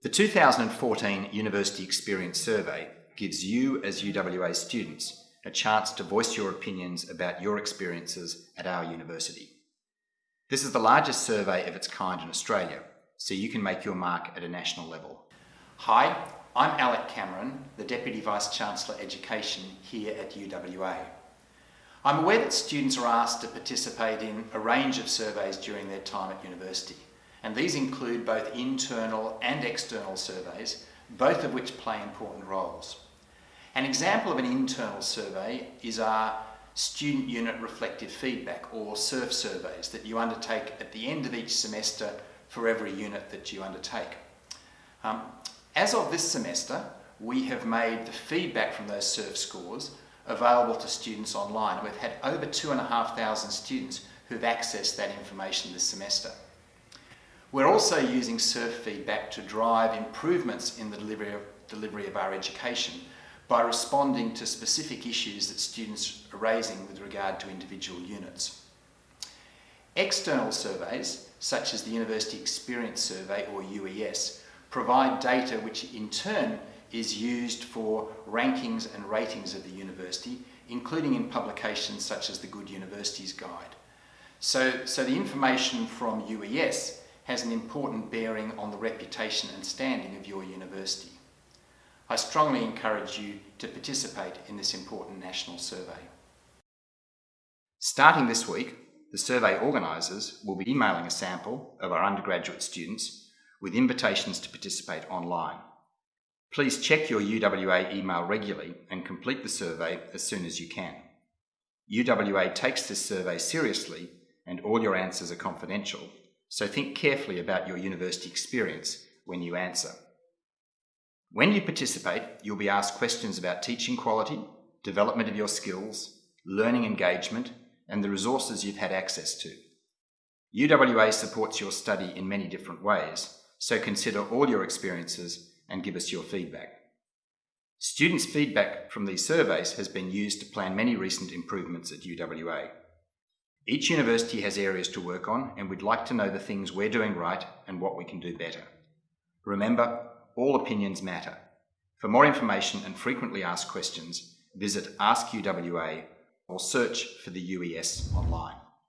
The 2014 University Experience Survey gives you as UWA students a chance to voice your opinions about your experiences at our university. This is the largest survey of its kind in Australia, so you can make your mark at a national level. Hi, I'm Alec Cameron, the Deputy Vice-Chancellor Education here at UWA. I'm aware that students are asked to participate in a range of surveys during their time at university, and these include both internal and external surveys, both of which play important roles. An example of an internal survey is our Student Unit Reflective Feedback, or SURF surveys, that you undertake at the end of each semester for every unit that you undertake. Um, as of this semester, we have made the feedback from those SURF scores available to students online. We've had over 2,500 students who've accessed that information this semester. We're also using SURF feedback to drive improvements in the delivery of, delivery of our education by responding to specific issues that students are raising with regard to individual units. External surveys, such as the University Experience Survey or UES, provide data which in turn is used for rankings and ratings of the university, including in publications such as the Good Universities Guide. So, so the information from UES has an important bearing on the reputation and standing of your university. I strongly encourage you to participate in this important national survey. Starting this week, the survey organisers will be emailing a sample of our undergraduate students with invitations to participate online. Please check your UWA email regularly and complete the survey as soon as you can. UWA takes this survey seriously and all your answers are confidential, so think carefully about your university experience when you answer. When you participate, you'll be asked questions about teaching quality, development of your skills, learning engagement, and the resources you've had access to. UWA supports your study in many different ways, so consider all your experiences and give us your feedback. Students' feedback from these surveys has been used to plan many recent improvements at UWA. Each university has areas to work on and we'd like to know the things we're doing right and what we can do better. Remember, all opinions matter. For more information and frequently asked questions, visit Ask UWA or search for the UES online.